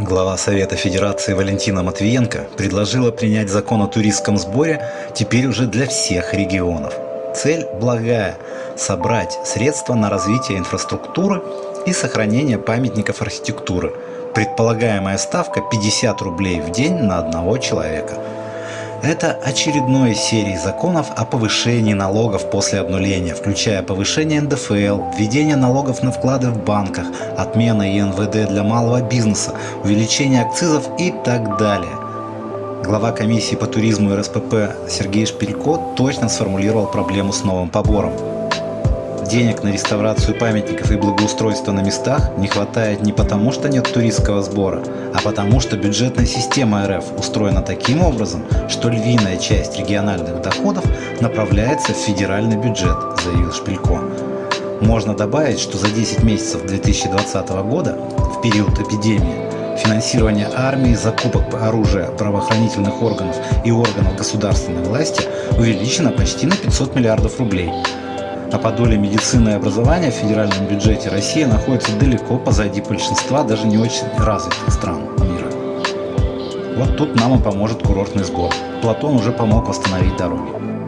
Глава Совета Федерации Валентина Матвиенко предложила принять закон о туристском сборе теперь уже для всех регионов. Цель благая – собрать средства на развитие инфраструктуры и сохранение памятников архитектуры. Предполагаемая ставка 50 рублей в день на одного человека – это очередной из серии законов о повышении налогов после обнуления, включая повышение НДФЛ, введение налогов на вклады в банках, отмена ИНВД для малого бизнеса, увеличение акцизов и так далее. Глава комиссии по туризму и РСПП Сергей Шпилько точно сформулировал проблему с новым побором. Денег на реставрацию памятников и благоустройство на местах не хватает не потому, что нет туристского сбора, а потому, что бюджетная система РФ устроена таким образом, что львиная часть региональных доходов направляется в федеральный бюджет, заявил Шпилько. Можно добавить, что за 10 месяцев 2020 года, в период эпидемии, финансирование армии, закупок оружия правоохранительных органов и органов государственной власти увеличено почти на 500 миллиардов рублей – а по доле медицины и образования в федеральном бюджете Россия находится далеко позади большинства даже не очень развитых стран мира. Вот тут нам и поможет курортный сбор. Платон уже помог восстановить дороги.